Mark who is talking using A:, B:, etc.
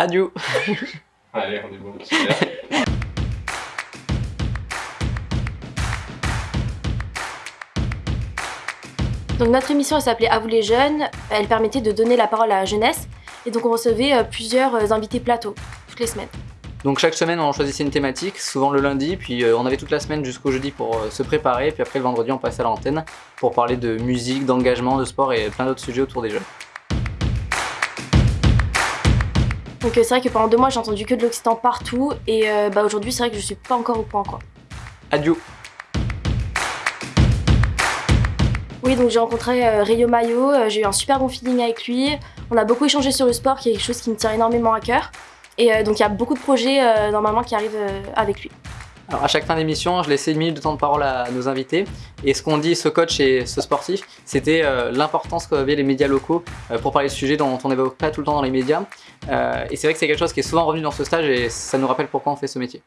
A: Adieu
B: Allez, on est bon, super.
C: Donc notre émission elle s'appelait À vous les jeunes, elle permettait de donner la parole à la jeunesse et donc on recevait euh, plusieurs euh, invités plateaux toutes les semaines.
A: Donc chaque semaine on choisissait une thématique, souvent le lundi, puis euh, on avait toute la semaine jusqu'au jeudi pour se préparer, puis après le vendredi on passait à l'antenne pour parler de musique, d'engagement, de sport et plein d'autres sujets autour des jeunes.
C: Donc euh, c'est vrai que pendant deux mois j'ai entendu que de l'Occitan partout et euh, bah, aujourd'hui c'est vrai que je suis pas encore au point quoi.
A: Adieu
C: Oui donc j'ai rencontré euh, Rio Mayo, euh, j'ai eu un super bon feeling avec lui, on a beaucoup échangé sur le sport qui est quelque chose qui me tient énormément à cœur et donc il y a beaucoup de projets normalement qui arrivent avec lui.
A: Alors à chaque fin d'émission, je laissais une minute de temps de parole à nos invités. Et ce qu'on dit, ce coach et ce sportif, c'était euh, l'importance qu'avaient les médias locaux euh, pour parler de sujets dont on n'évoque pas tout le temps dans les médias. Euh, et c'est vrai que c'est quelque chose qui est souvent revenu dans ce stage et ça nous rappelle pourquoi on fait ce métier.